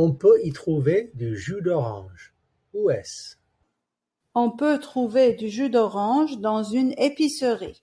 On peut y trouver du jus d'orange. Où est-ce? On peut trouver du jus d'orange dans une épicerie.